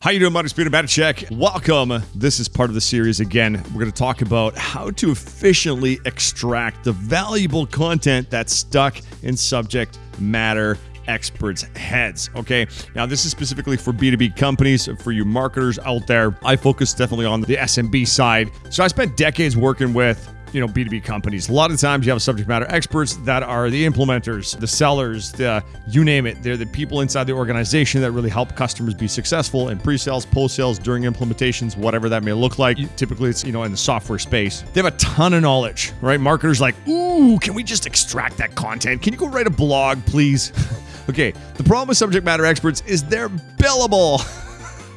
How you doing, Speed Better Check? Welcome. This is part of the series again. We're going to talk about how to efficiently extract the valuable content that's stuck in subject matter experts' heads. Okay. Now, this is specifically for B2B companies, for you marketers out there. I focus definitely on the SMB side. So I spent decades working with you know b2b companies. A lot of times you have subject matter experts that are the implementers the sellers the you name it. They're the people inside the organization that really help customers be successful in pre-sales post-sales during implementations whatever that may look like. Typically it's you know in the software space. They have a ton of knowledge right? Marketers like ooh can we just extract that content? Can you go write a blog please? Okay the problem with subject matter experts is they're billable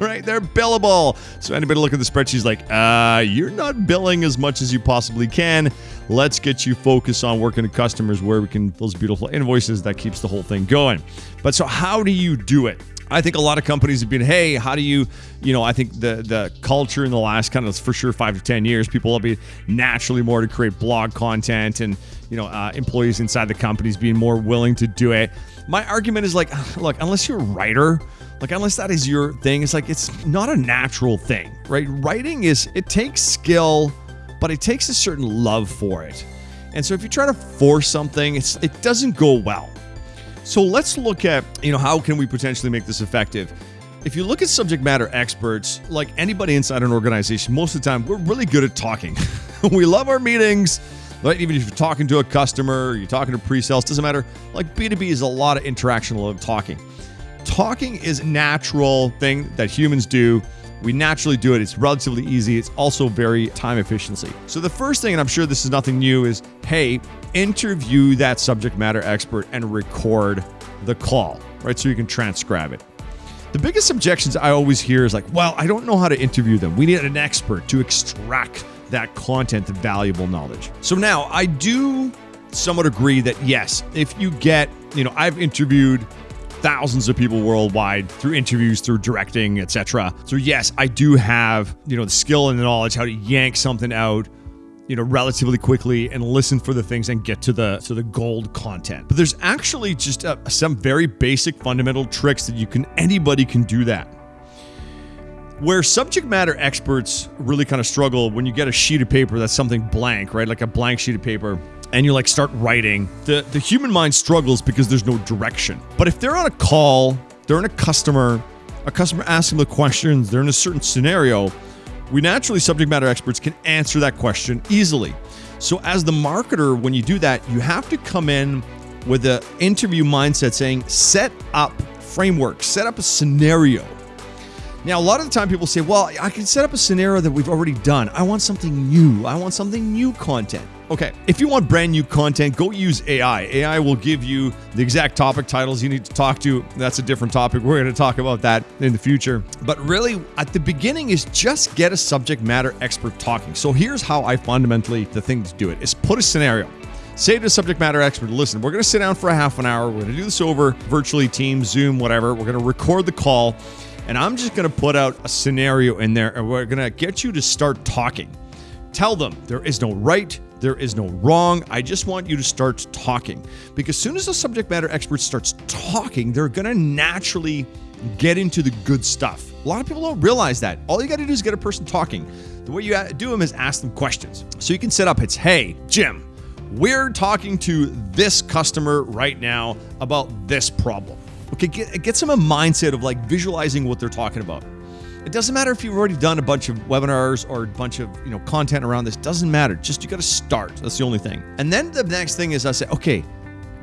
right? They're billable. So anybody look at the spreadsheet like, uh, you're not billing as much as you possibly can. Let's get you focused on working with customers where we can those beautiful invoices that keeps the whole thing going. But so how do you do it? I think a lot of companies have been, hey, how do you, you know, I think the the culture in the last kind of for sure five to ten years, people will be naturally more to create blog content, and you know, uh, employees inside the companies being more willing to do it. My argument is like, look, unless you're a writer, like unless that is your thing, it's like it's not a natural thing, right? Writing is it takes skill, but it takes a certain love for it. And so if you try to force something, it doesn't go well. So let's look at, you know, how can we potentially make this effective? If you look at subject matter experts, like anybody inside an organization, most of the time we're really good at talking. we love our meetings. Right? Even if you're talking to a customer, you're talking to pre-sales, doesn't matter. Like B2B is a lot of interaction, a lot of talking talking is a natural thing that humans do. We naturally do it. It's relatively easy. It's also very time efficiency. So the first thing, and I'm sure this is nothing new, is hey, interview that subject matter expert and record the call, right? So you can transcribe it. The biggest objections I always hear is like, well, I don't know how to interview them. We need an expert to extract that content, the valuable knowledge. So now I do somewhat agree that yes, if you get, you know, I've interviewed thousands of people worldwide through interviews, through directing, etc. So yes, I do have, you know, the skill and the knowledge how to yank something out you know relatively quickly and listen for the things and get to the to the gold content. But there's actually just uh, some very basic fundamental tricks that you can anybody can do that. Where subject matter experts really kind of struggle when you get a sheet of paper that's something blank right? Like a blank sheet of paper and you like start writing, the, the human mind struggles because there's no direction. But if they're on a call, they're in a customer, a customer asks them the questions, they're in a certain scenario, we naturally, subject matter experts, can answer that question easily. So, as the marketer, when you do that, you have to come in with an interview mindset saying, set up framework, set up a scenario. Now, a lot of the time people say, well, I can set up a scenario that we've already done. I want something new. I want something new content. Okay, if you want brand new content, go use AI. AI will give you the exact topic titles you need to talk to. That's a different topic. We're going to talk about that in the future. But really, at the beginning is just get a subject matter expert talking. So here's how I fundamentally the thing to do it is put a scenario. Say to the subject matter expert, listen, we're going to sit down for a half an hour. We're going to do this over virtually, Teams, Zoom, whatever. We're going to record the call, and I'm just going to put out a scenario in there, and we're going to get you to start talking. Tell them there is no right, there is no wrong. I just want you to start talking. Because as soon as the subject matter expert starts talking, they're going to naturally get into the good stuff. A lot of people don't realize that. All you got to do is get a person talking. The way you uh, do them is ask them questions. So you can set up it's, hey, Jim, we're talking to this customer right now about this problem. Okay, get, get some a mindset of like visualizing what they're talking about. It doesn't matter if you've already done a bunch of webinars or a bunch of you know content around this. Doesn't matter. Just you got to start. That's the only thing. And then the next thing is I say, okay,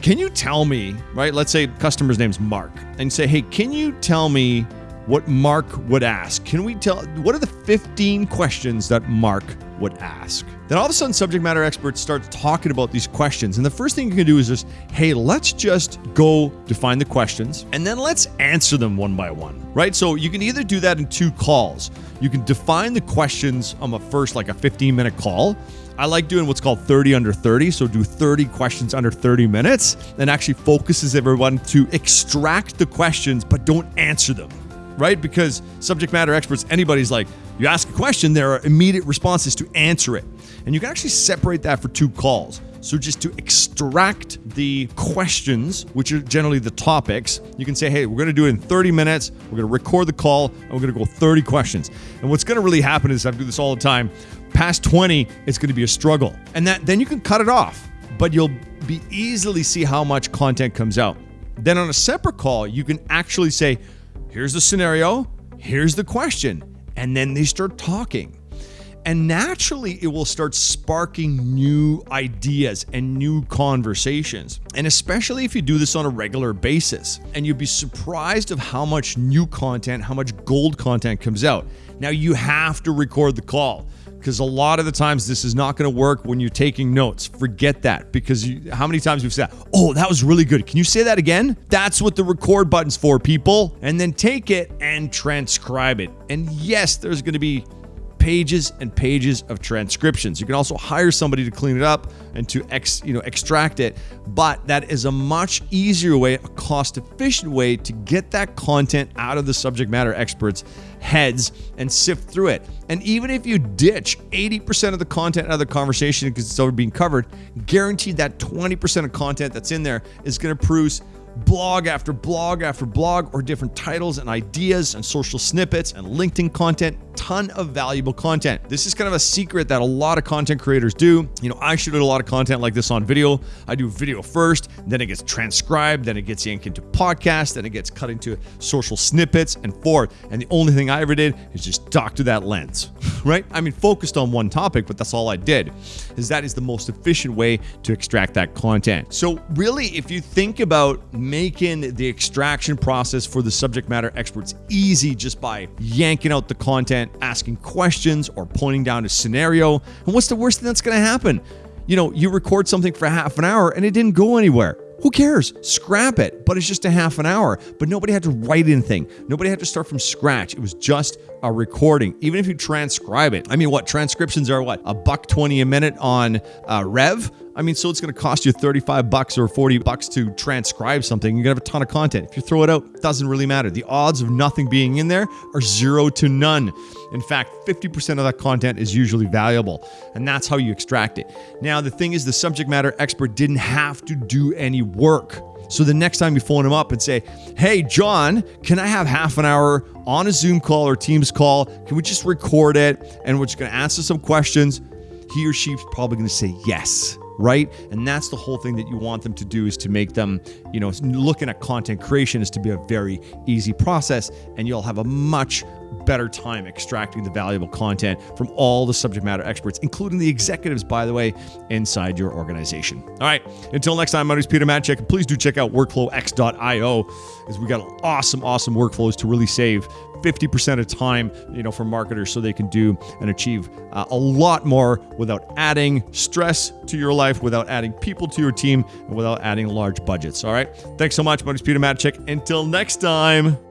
can you tell me, right? Let's say customer's name's Mark, and say, hey, can you tell me what Mark would ask? Can we tell what are the 15 questions that Mark would ask? Then all of a sudden, subject matter experts start talking about these questions. And the first thing you can do is just, hey, let's just go define the questions and then let's answer them one by one, right? So you can either do that in two calls. You can define the questions on a first, like a 15 minute call. I like doing what's called 30 under 30. So do 30 questions under 30 minutes and actually focuses everyone to extract the questions, but don't answer them right? Because subject matter experts, anybody's like, you ask question, there are immediate responses to answer it. And you can actually separate that for two calls. So just to extract the questions, which are generally the topics, you can say, hey, we're going to do it in 30 minutes. We're going to record the call and we're going to go 30 questions. And what's going to really happen is I do this all the time. Past 20, it's going to be a struggle. And that then you can cut it off, but you'll be easily see how much content comes out. Then on a separate call, you can actually say, here's the scenario, here's the question. And then they start talking. And naturally, it will start sparking new ideas and new conversations. And especially if you do this on a regular basis. And you'd be surprised of how much new content, how much gold content comes out. Now, you have to record the call because a lot of the times this is not going to work when you're taking notes. Forget that because you, how many times we've said, "Oh, that was really good." Can you say that again? That's what the record button's for, people. And then take it and transcribe it. And yes, there's going to be pages and pages of transcriptions. You can also hire somebody to clean it up and to ex, you know extract it, but that is a much easier way, a cost-efficient way to get that content out of the subject matter experts' heads and sift through it. And even if you ditch 80% of the content out of the conversation because it's already being covered, guaranteed that 20% of content that's in there is going to produce blog after blog after blog or different titles and ideas and social snippets and LinkedIn content, ton of valuable content. This is kind of a secret that a lot of content creators do. You know, I shoot a lot of content like this on video. I do video first, then it gets transcribed, then it gets yanked into podcast, then it gets cut into social snippets and forth. And the only thing I ever did is just talk to that lens, right? I mean, focused on one topic, but that's all I did. Is that is the most efficient way to extract that content. So really, if you think about making the extraction process for the subject matter experts easy just by yanking out the content, asking questions, or pointing down a scenario. And what's the worst thing that's going to happen? You know, you record something for half an hour and it didn't go anywhere. Who cares? Scrap it. But it's just a half an hour. But nobody had to write anything. Nobody had to start from scratch. It was just a recording. Even if you transcribe it. I mean, what transcriptions are what? A buck 20 a minute on uh, Rev? I mean, so it's going to cost you 35 bucks or 40 bucks to transcribe something. You're going to have a ton of content. If you throw it out, it doesn't really matter. The odds of nothing being in there are zero to none. In fact, 50% of that content is usually valuable, and that's how you extract it. Now, the thing is, the subject matter expert didn't have to do any work. So the next time you phone him up and say, Hey, John, can I have half an hour on a Zoom call or Teams call? Can we just record it? And we're just going to answer some questions. He or she's probably going to say yes right? And that's the whole thing that you want them to do is to make them, you know, looking at content creation is to be a very easy process and you'll have a much better time extracting the valuable content from all the subject matter experts, including the executives, by the way, inside your organization. All right, until next time, my name is Peter Matchek. Please do check out workflowx.io as we got awesome, awesome workflows to really save 50% of time, you know, for marketers so they can do and achieve uh, a lot more without adding stress to your life, without adding people to your team, and without adding large budgets. All right. Thanks so much. My name is Peter Matchek. Until next time.